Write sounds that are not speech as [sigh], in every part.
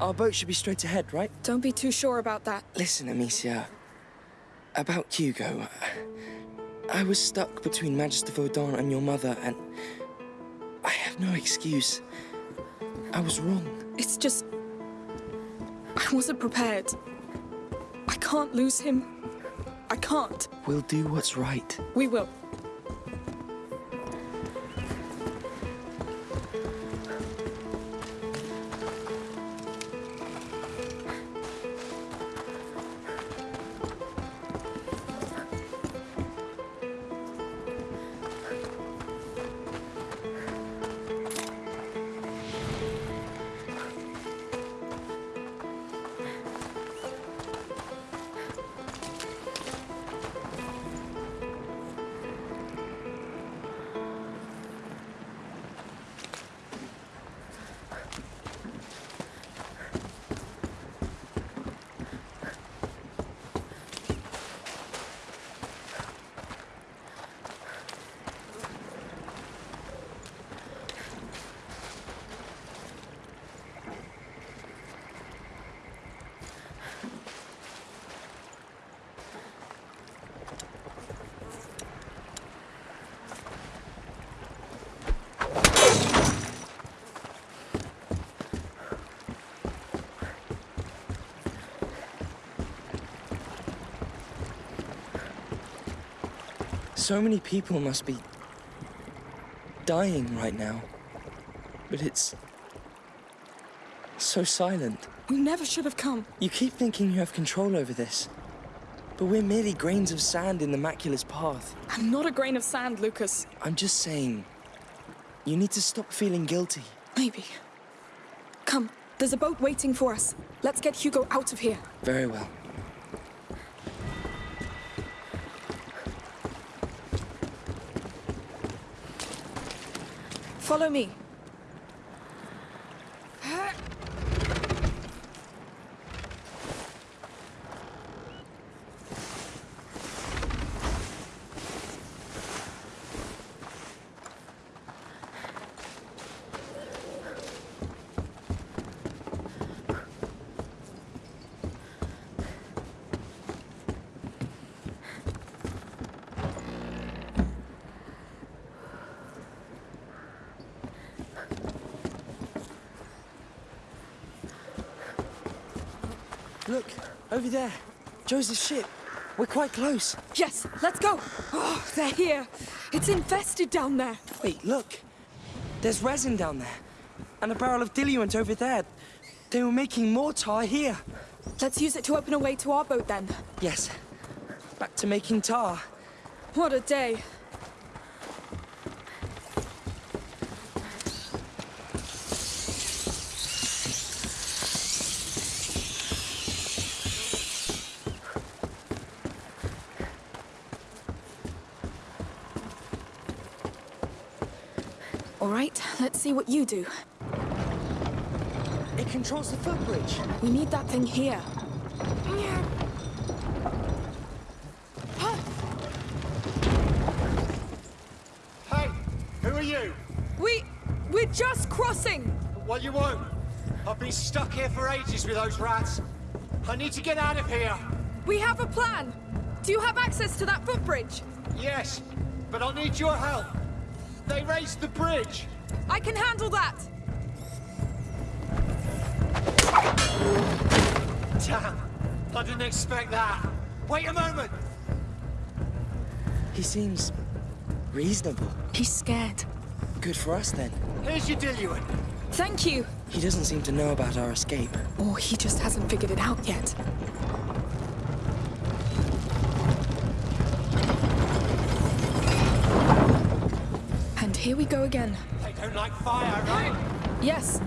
Our boat should be straight ahead, right? Don't be too sure about that. Listen, Amicia. About Hugo. I was stuck between Magister Vaudin and your mother, and I have no excuse. I was wrong. It's just... I wasn't prepared. I can't lose him. I can't. We'll do what's right. We will. So many people must be dying right now. But it's so silent. We never should have come. You keep thinking you have control over this. But we're merely grains of sand in the Macula's path. I'm not a grain of sand, Lucas. I'm just saying, you need to stop feeling guilty. Maybe. Come, there's a boat waiting for us. Let's get Hugo out of here. Very well. Follow me. Look, over there. Joseph's ship. We're quite close. Yes, let's go. Oh, they're here. It's infested down there. Wait, look. There's resin down there. And a barrel of diluent over there. They were making more tar here. Let's use it to open a way to our boat then. Yes. Back to making tar. What a day. All right, let's see what you do. It controls the footbridge. We need that thing here. Hey, who are you? We... we're just crossing! Well, you won't. I've been stuck here for ages with those rats. I need to get out of here. We have a plan! Do you have access to that footbridge? Yes, but I'll need your help. They raised the bridge. I can handle that! Damn, I didn't expect that. Wait a moment. He seems reasonable. He's scared. Good for us then. Here's your diluent. Thank you! He doesn't seem to know about our escape. Or he just hasn't figured it out yet. And here we go again. They don't like fire, right? Yes,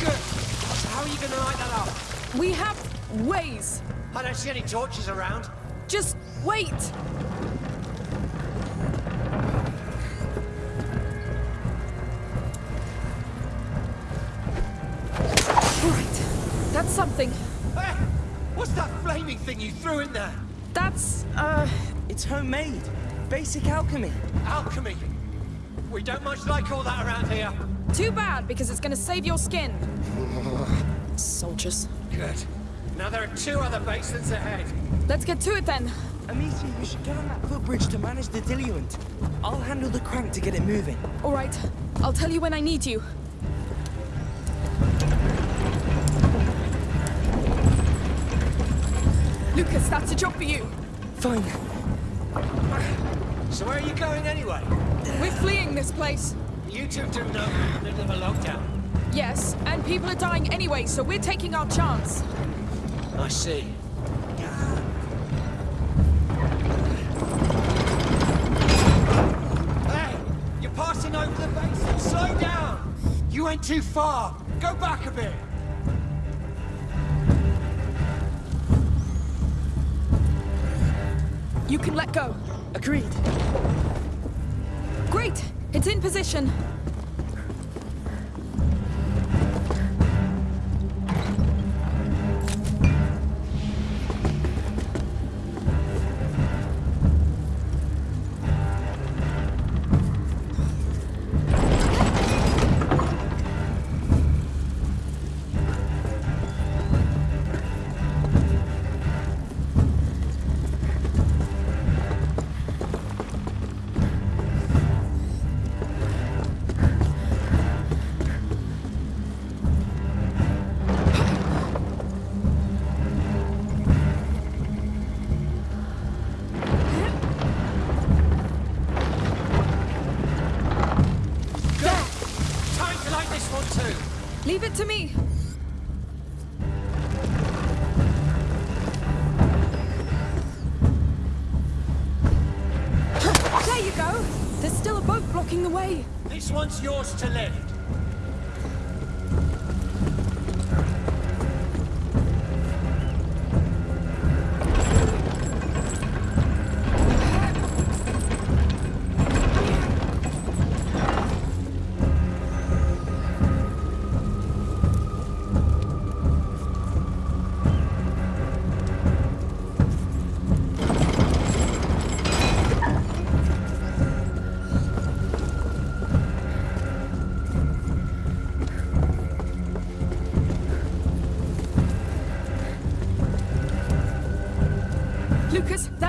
Good. How are you gonna light that up? we have ways. I don't see any torches around. Just wait! Right, that's something. Hey, what's that flaming thing you threw in there? That's, uh, It's homemade. Basic alchemy. Alchemy. We don't much like all that around here. Too bad, because it's gonna save your skin. [laughs] Soldiers. Good. Now there are two other basins ahead. Let's get to it then. Amicia, you should get on that footbridge to manage the diluent. I'll handle the crank to get it moving. All right. I'll tell you when I need you. Lucas, that's a job for you. Fine. So where are you going anyway? We're fleeing this place. You two do know in the middle of a lockdown. Yes, and people are dying anyway, so we're taking our chance. I see. Hey! You're passing over the basin. Slow down! You went too far. Go back a bit. You can let go. Agreed. Great! It's in position. Go. There's still a boat blocking the way. This one's yours to lift.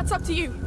That's up to you.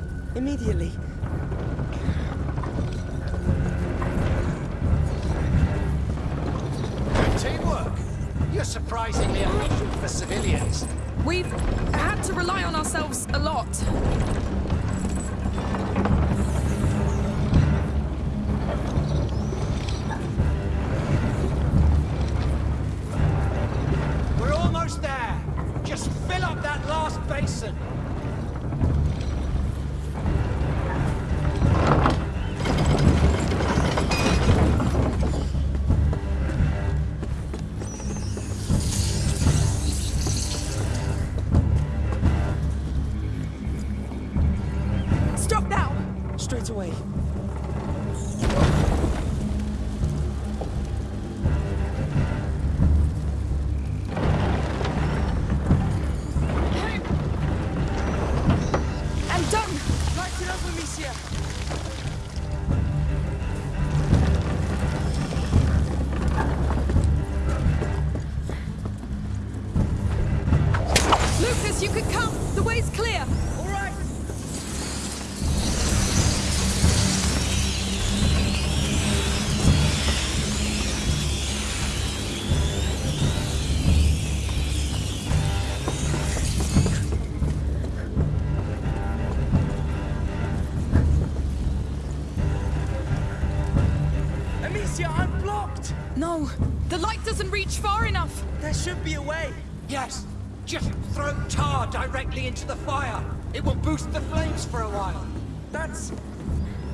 There should be a way. Yes. Just throw tar directly into the fire. It will boost the flames for a while. That's...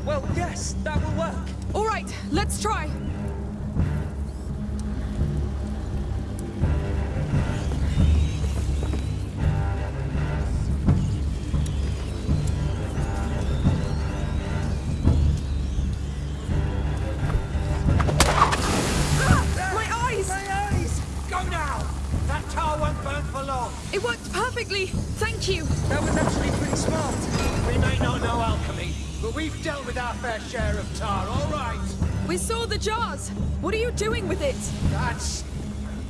Well, yes, that will work. All right, let's try. We've dealt with our fair share of tar, all right? We saw the jars. What are you doing with it? That's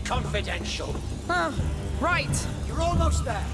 confidential. Ah, right. You're almost there.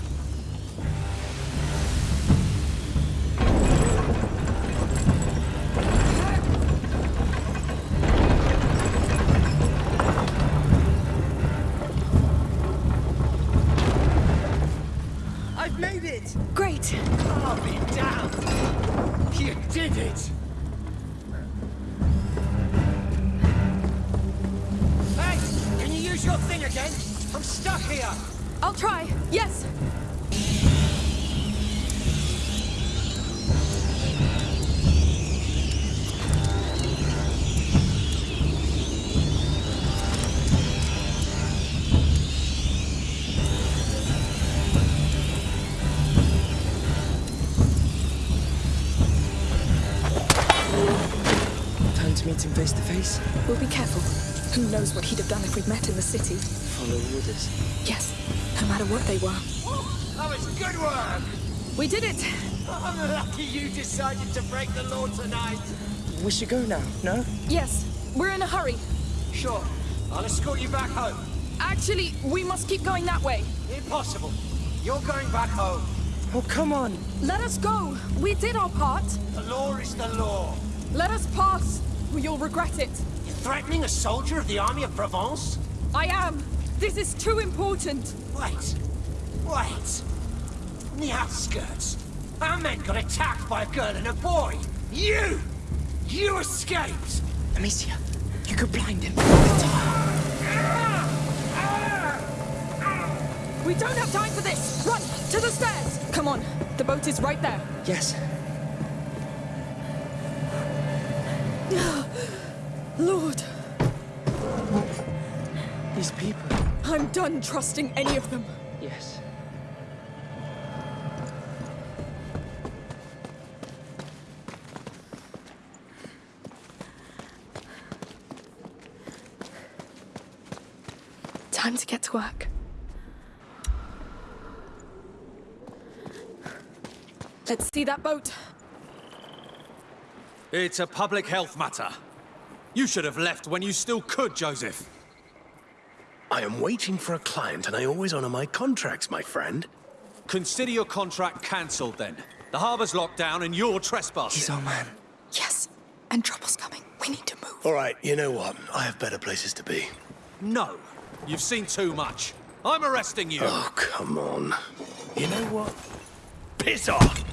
To meet him face to face. We'll be careful. Who knows what he'd have done if we'd met in the city? Follow orders. Yes, no matter what they were. That was good work. We did it. I'm lucky you decided to break the law tonight. We should go now, no? Yes, we're in a hurry. Sure, I'll escort you back home. Actually, we must keep going that way. Impossible. You're going back home. Oh, come on! Let us go. We did our part. The law is the law. Let us pass. Or You'll regret it. You're threatening a soldier of the army of Provence? I am. This is too important. Wait. Wait. In the outskirts, our men got attacked by a girl and a boy. You! You escaped! Amicia, you could blind him. We don't have time for this. Run to the stairs. Come on. The boat is right there. Yes. These people. I'm done trusting any of them. Yes. Time to get to work. Let's see that boat. It's a public health matter. You should have left when you still could, Joseph. I am waiting for a client and I always honor my contracts, my friend. Consider your contract cancelled then. The harbour's locked down and you're trespassing. He's our man. Yes, and trouble's coming. We need to move. All right, you know what? I have better places to be. No. You've seen too much. I'm arresting you. Oh, come on. You know what? Piss off!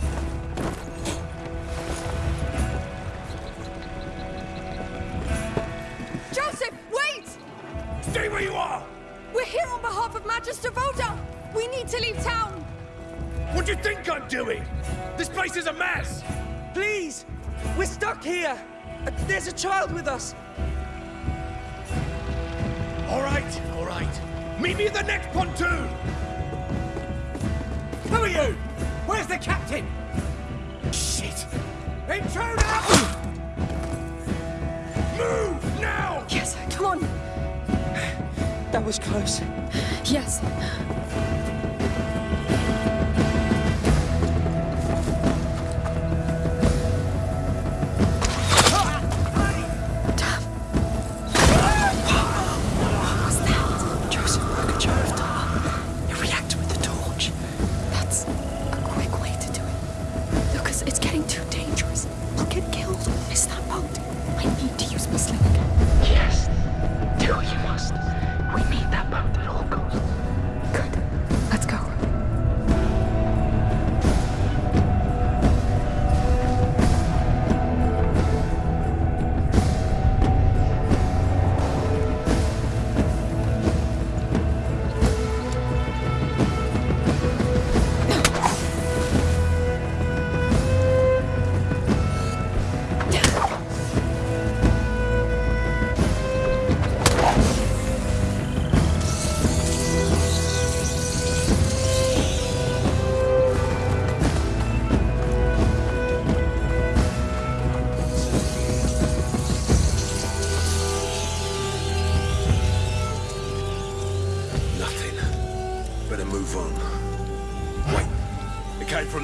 Behalf of Magister Vaudin. We need to leave town. What do you think I'm doing? This place is a mess! Please! We're stuck here! Uh, There's a child with us! All right, all right. Meet me at the next pontoon! Who are you? Where's the captain? Shit! Intruder! Was close. Yes.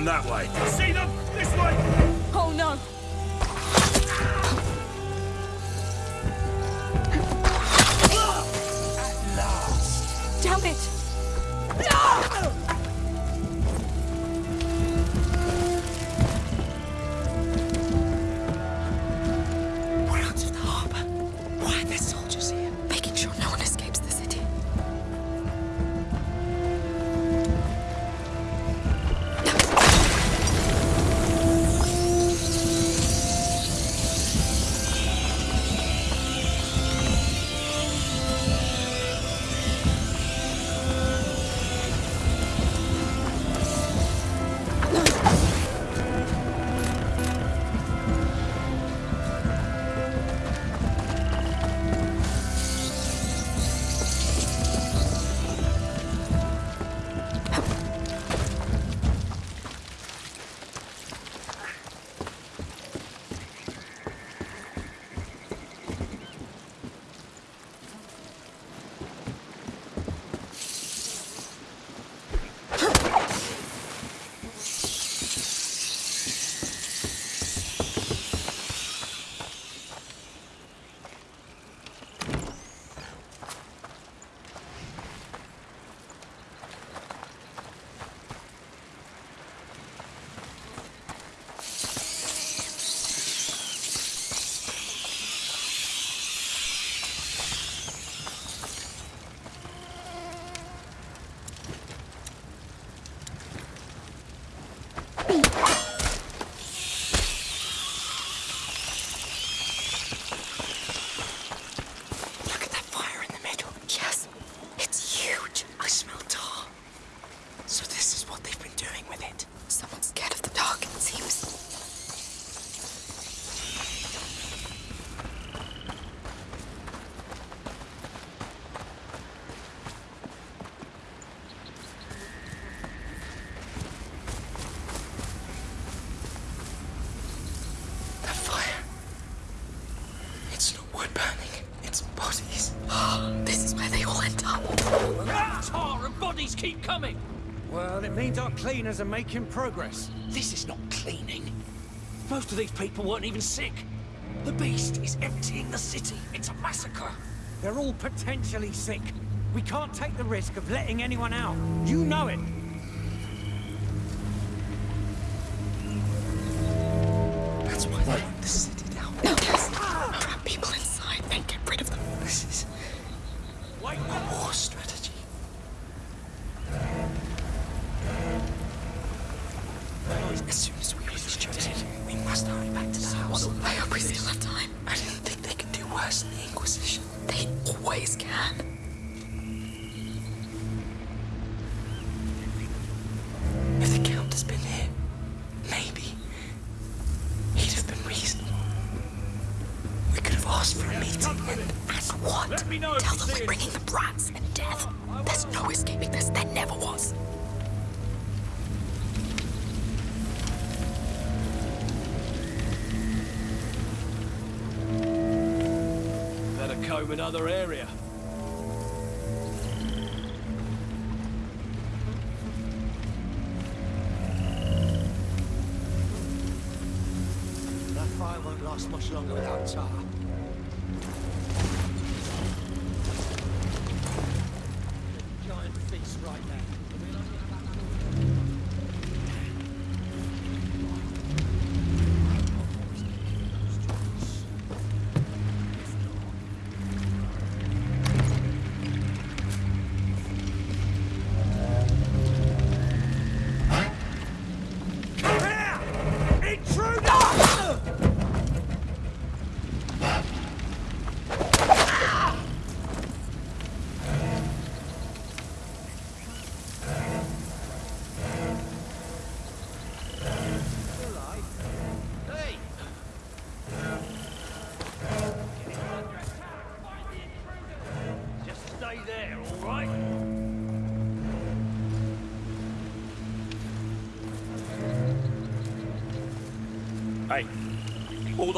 That way! keep coming. Well, it means our cleaners are making progress. This is not cleaning. Most of these people weren't even sick. The beast is emptying the city. It's a massacre. They're all potentially sick. We can't take the risk of letting anyone out. You know it. crash the Inquisition. They always can.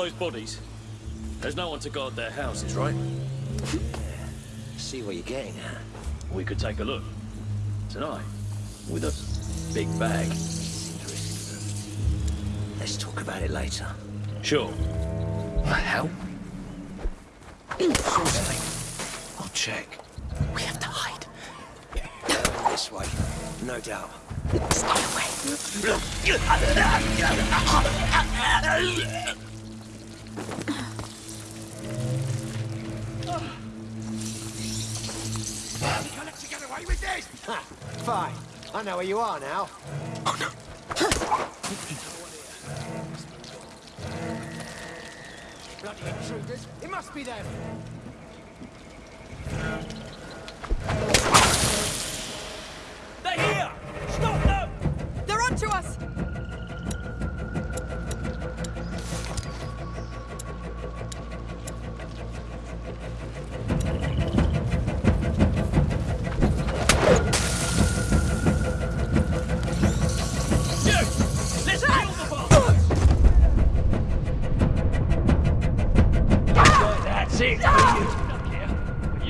those bodies. There's no one to guard their houses, right? Yeah. [laughs] See what you're getting at. We could take a look. Tonight. With a big bag. Let's talk about it later. Sure. What the hell? Something. I'll check. We have to hide. This way. No doubt. Stay away. [laughs] fine. I know where you are now. Oh, no. Bloody intruders! It must be them!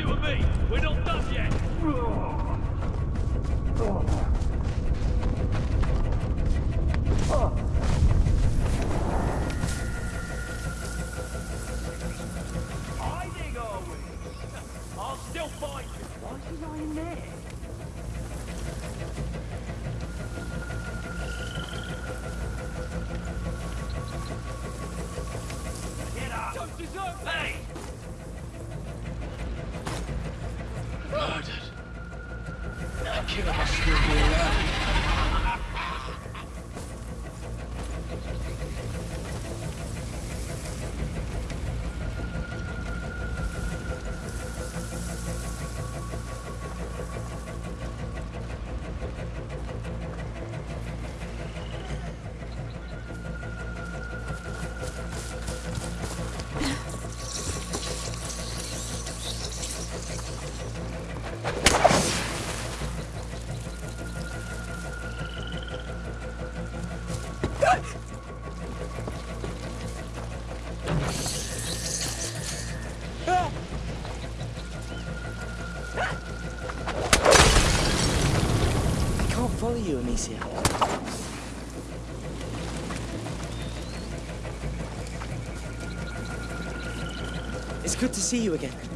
You and me, we're not done yet. Hiding, are we? [laughs] I'll still find you. Why is he lying there? Get up! Don't deserve Hey! Follow you, Amicia. It's good to see you again.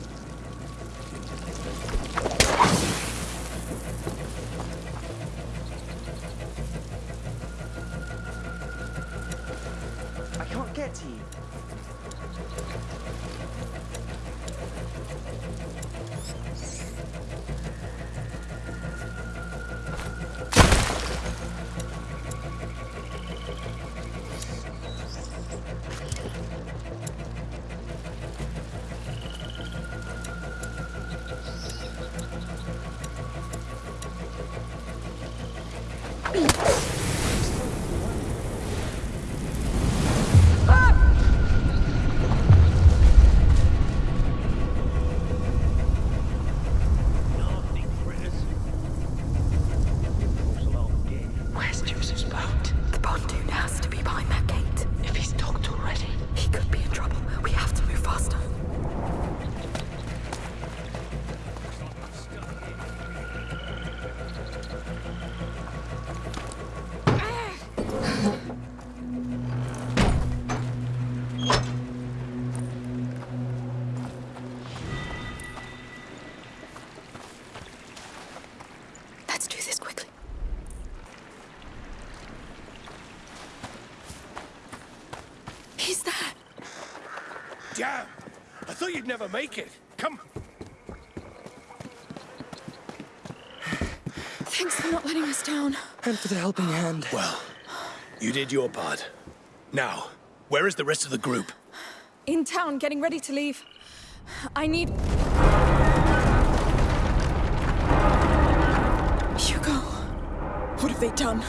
Nasty never make it. Come. Thanks for not letting us down. And for the helping hand. Well, you did your part. Now, where is the rest of the group? In town, getting ready to leave. I need. Hugo. What have they done?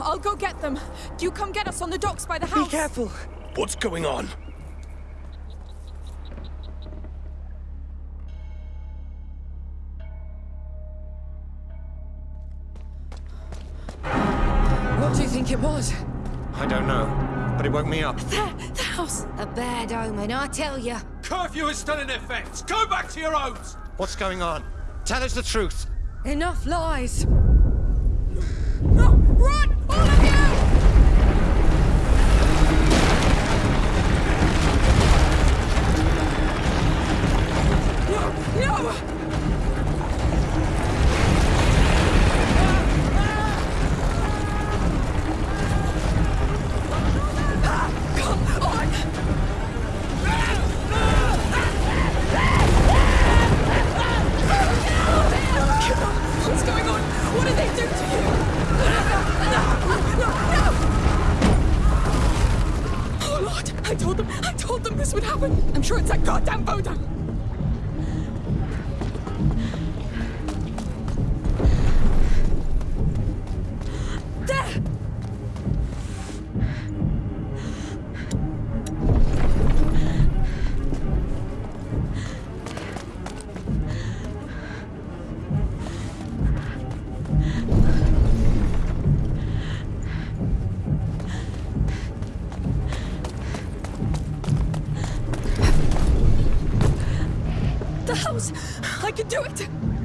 I'll go get them. You come get us on the docks by the house. Be careful. What's going on? it was? I don't know, but it woke me up. The the house a bad omen, I tell you. Curfew is still in effect. Go back to your homes. What's going on? Tell us the truth. Enough lies. No, run, all of you! No, no! Can do it!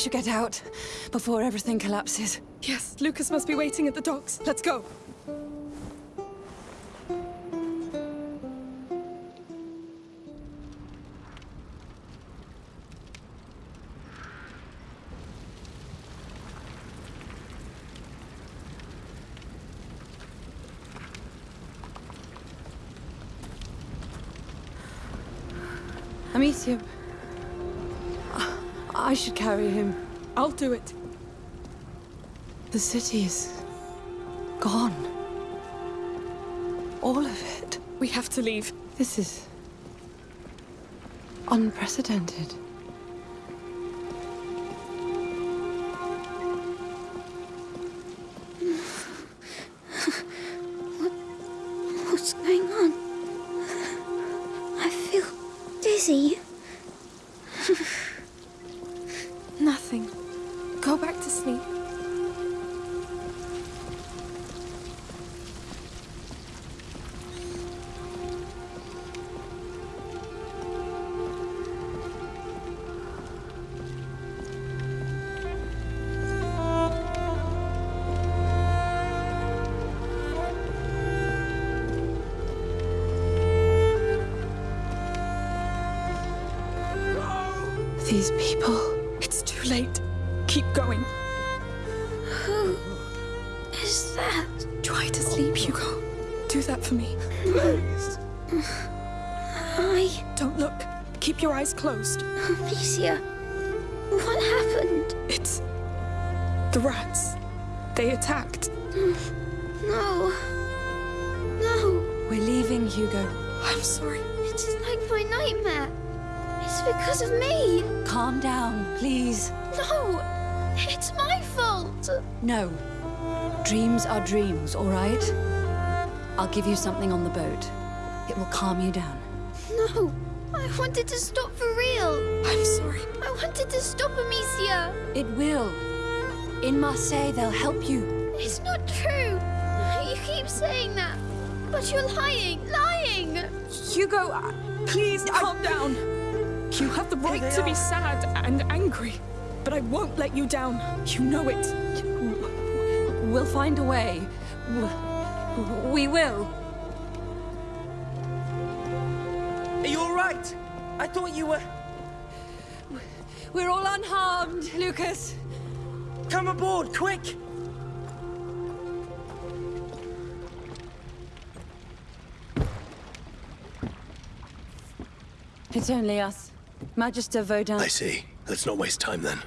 Should get out before everything collapses. Yes, Lucas must be waiting at the docks. Let's go. Amicia. I should carry him. I'll do it. The city is gone. All of it. We have to leave. This is unprecedented. Is that? Try to sleep, Hugo. Do that for me. Please. I, Don't look. Keep your eyes closed. Amicia. What happened? It's the rats. They attacked. No. No. We're leaving, Hugo. I'm sorry. It's like my nightmare. It's because of me. Calm down, please. No, it's my fault. No. Dreams are dreams, all right? I'll give you something on the boat. It will calm you down. No, I wanted to stop for real. I'm sorry. I wanted to stop Amicia. It will. In Marseille, they'll help you. It's not true. You keep saying that. But you're lying, lying. Hugo, uh, please calm down. You have the right to be sad and angry, but I won't let you down. You know it. We'll find a way. We will. Are you all right? I thought you were. We're all unharmed, Lucas. Come aboard, quick! It's only us. Magister Vaudin. I see. Let's not waste time then.